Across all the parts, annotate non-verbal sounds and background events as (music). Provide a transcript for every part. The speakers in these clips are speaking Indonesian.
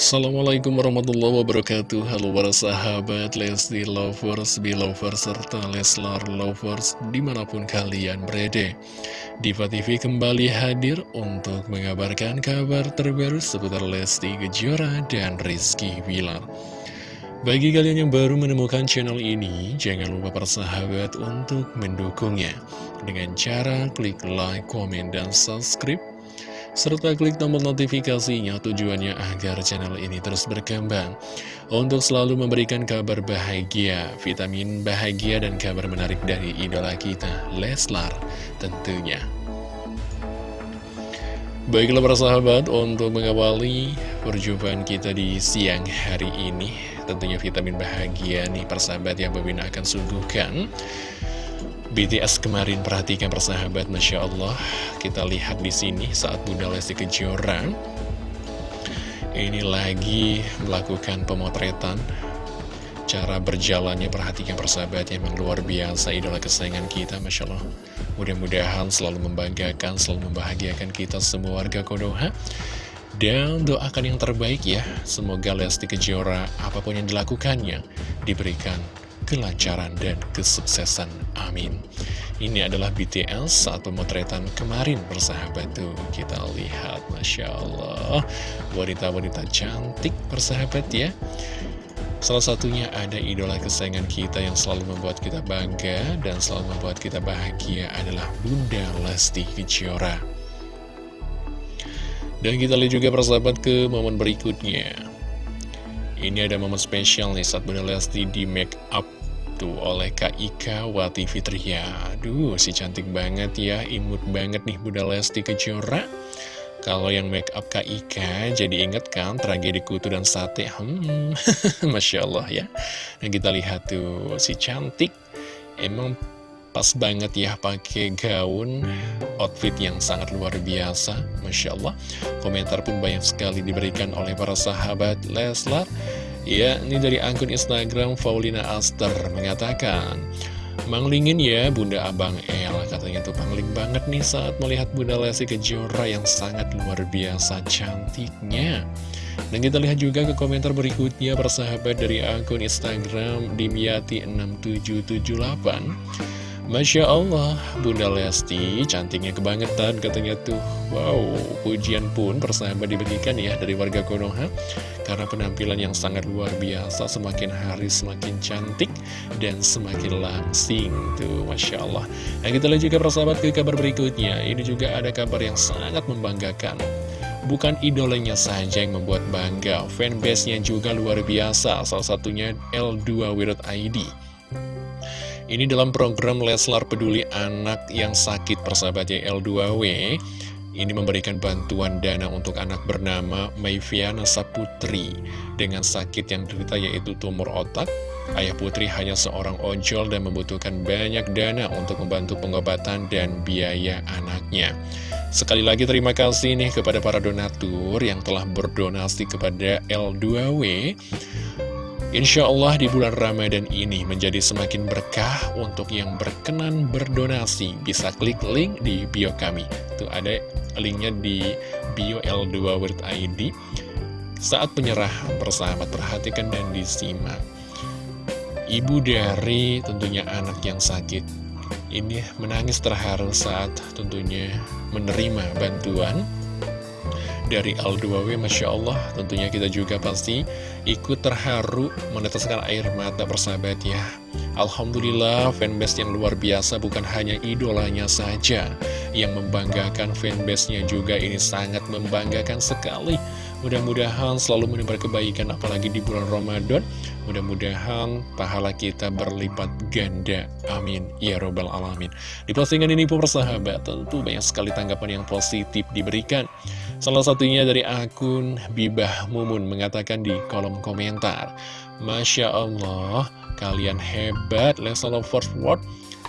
Assalamualaikum warahmatullahi wabarakatuh. Halo para sahabat Lesti Lovers, Belovers, serta Leslar Lovers di mana pun kalian berada. Diva TV kembali hadir untuk mengabarkan kabar terbaru seputar Lesti Kejora dan Rizky Wilar Bagi kalian yang baru menemukan channel ini, jangan lupa para sahabat untuk mendukungnya. Dengan cara klik like, komen, dan subscribe serta klik tombol notifikasinya tujuannya agar channel ini terus berkembang untuk selalu memberikan kabar bahagia, vitamin bahagia dan kabar menarik dari idola kita, Leslar tentunya. Baiklah para sahabat, untuk mengawali perjumpaan kita di siang hari ini, tentunya vitamin bahagia nih persahabat yang Bebina akan suguhkan. BTS kemarin perhatikan persahabat Masya Allah. Kita lihat di sini saat Bunda Lesti Kejora. Ini lagi melakukan pemotretan. Cara berjalannya perhatikan persahabat yang luar biasa idola kesayangan kita Masya Allah. Mudah-mudahan selalu membanggakan selalu membahagiakan kita semua warga Konoha dan doakan yang terbaik ya. Semoga Lesti Kejora apa pun yang dilakukannya diberikan kelancaran dan kesuksesan. Amin. Ini adalah BTS saat pemotretan kemarin bersahabat tuh. Kita lihat, Masya Allah. Wanita-wanita cantik bersahabat ya. Salah satunya ada idola kesayangan kita yang selalu membuat kita bangga dan selalu membuat kita bahagia adalah Bunda Lesti Kejora. Dan kita lihat juga persahabat ke momen berikutnya. Ini ada momen spesial nih saat Bunda Lesti di make up tuh oleh Kak Ika Wati Fitria Aduh, si cantik banget ya, imut banget nih Bunda Lesti Kejora. Kalau yang make up Kak Ika, jadi inget kan tragedi kutu dan sate? Hmm, (laughs) Masya Allah ya. Dan kita lihat tuh, si cantik Emang pas banget ya pakai gaun outfit yang sangat luar biasa Masya Allah. Komentar pun banyak sekali diberikan oleh para sahabat Leslar Ya, ini dari akun Instagram Faulina Aster mengatakan Manglingin ya Bunda Abang El. Katanya tuh pangling banget nih saat melihat Bunda Lesti Kejora yang sangat luar biasa cantiknya. Dan kita lihat juga ke komentar berikutnya persahabat dari akun Instagram Dimyati6778 Masya Allah, Bunda Lesti cantiknya kebangetan katanya tuh. Wow, pujian pun persahabat diberikan ya dari warga Konoha. Karena penampilan yang sangat luar biasa, semakin hari semakin cantik dan semakin langsing tuh, Masya Allah. Nah kita lihat juga persahabat ke kabar berikutnya. Ini juga ada kabar yang sangat membanggakan. Bukan idolanya saja yang membuat bangga, fanbase-nya juga luar biasa, salah satunya L2 Wirot ID. Ini dalam program Leslar Peduli Anak yang sakit persahabatnya L2W Ini memberikan bantuan dana untuk anak bernama Mayfiana Saputri Dengan sakit yang derita yaitu tumor otak. Ayah Putri hanya seorang ojol dan membutuhkan banyak dana untuk membantu pengobatan dan biaya anaknya. Sekali lagi terima kasih nih kepada para donatur yang telah berdonasi kepada L2W Insya Allah di bulan Ramadan ini menjadi semakin berkah untuk yang berkenan berdonasi. Bisa klik link di bio kami. Tuh ada linknya di bio L2 World ID. Saat penyerahan bersama perhatikan dan disimak. Ibu dari tentunya anak yang sakit. Ini menangis terharu saat tentunya menerima bantuan dari L2W Masya Allah. Tentunya kita juga pasti ikut terharu meneteskan air mata persahabat ya. Alhamdulillah fanbase yang luar biasa bukan hanya idolanya saja yang membanggakan fanbase-nya juga ini sangat membanggakan sekali. Mudah-mudahan selalu menebar kebaikan apalagi di bulan Ramadan. Mudah-mudahan pahala kita berlipat ganda. Amin. Ya Robbal Alamin. Di postingan ini pun persahabat tentu banyak sekali tanggapan yang positif diberikan Salah satunya dari akun Bibah Mumun mengatakan di kolom komentar Masya Allah kalian hebat Leslie Lovers World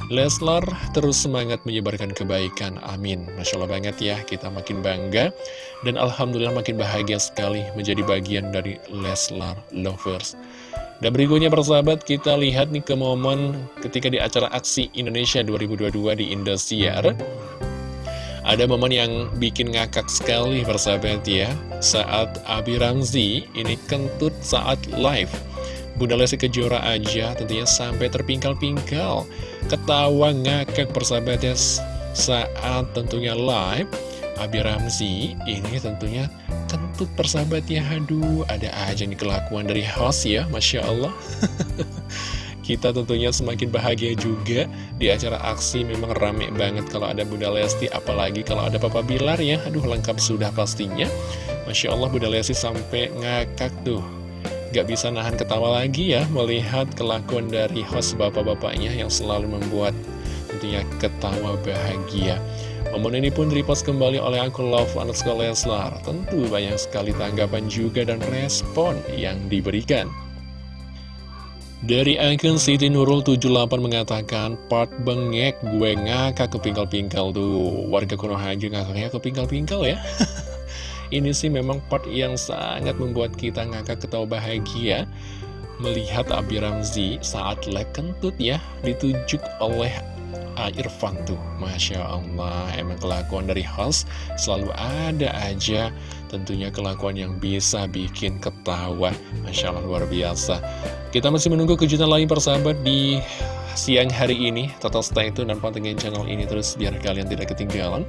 Leslar terus semangat menyebarkan kebaikan, amin. Masya Allah banget ya, kita makin bangga Dan Alhamdulillah makin bahagia sekali menjadi bagian dari Leslar Lovers. Dan berikutnya persahabat, kita lihat nih ke momen ketika di acara aksi Indonesia 2022 di Indosiar Ada momen yang bikin ngakak sekali persahabat ya. Saat Abi Ramzi ini kentut saat live. Bunda Lesti Kejora aja tentunya sampai terpingkal-pingkal. Ketawa ngakak persahabat ya. Saat tentunya live Abi Ramzi ini tentunya kentut persahabat ya. Aduh ada aja nih kelakuan dari host ya Masya Allah (laughs) Kita tentunya semakin bahagia juga. Di acara aksi memang rame banget kalau ada Bunda Lesti apalagi kalau ada Papa Bilar ya. Aduh lengkap sudah pastinya. Masya Allah Bunda Lesti sampai ngakak tuh. Gak bisa nahan ketawa lagi ya melihat kelakuan dari host bapak-bapaknya yang selalu membuat tentunya ketawa bahagia. Momen ini pun repost kembali oleh akun Love underscore Leslar. Tentu banyak sekali tanggapan juga dan respon yang diberikan dari akun Siti Nurul 78 mengatakan, Part bengek gue ngakak kepingkal-pingkal tuh. Warga Konoha aja ngakaknya kepingkal-pingkal ya. (laughs) Ini sih memang part yang sangat membuat kita ngakak ketawa bahagia. Melihat Abi Ramzi saat leg kentut ya, ditunjuk oleh Irfan tuh Masya Allah Emang kelakuan dari host Selalu ada aja Tentunya kelakuan yang bisa bikin ketawa Masya Allah luar biasa Kita masih menunggu kejutan lain persahabat di siang hari ini Total stay itu dan pantengin channel ini terus Biar kalian tidak ketinggalan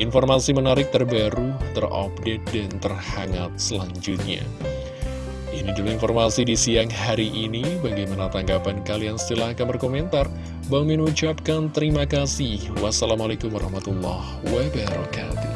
Informasi menarik terbaru Terupdate dan terhangat selanjutnya ini dulu informasi di siang hari ini. Bagaimana tanggapan kalian? Silahkan berkomentar. Bang Min ucapkan terima kasih. Wassalamualaikum warahmatullahi wabarakatuh.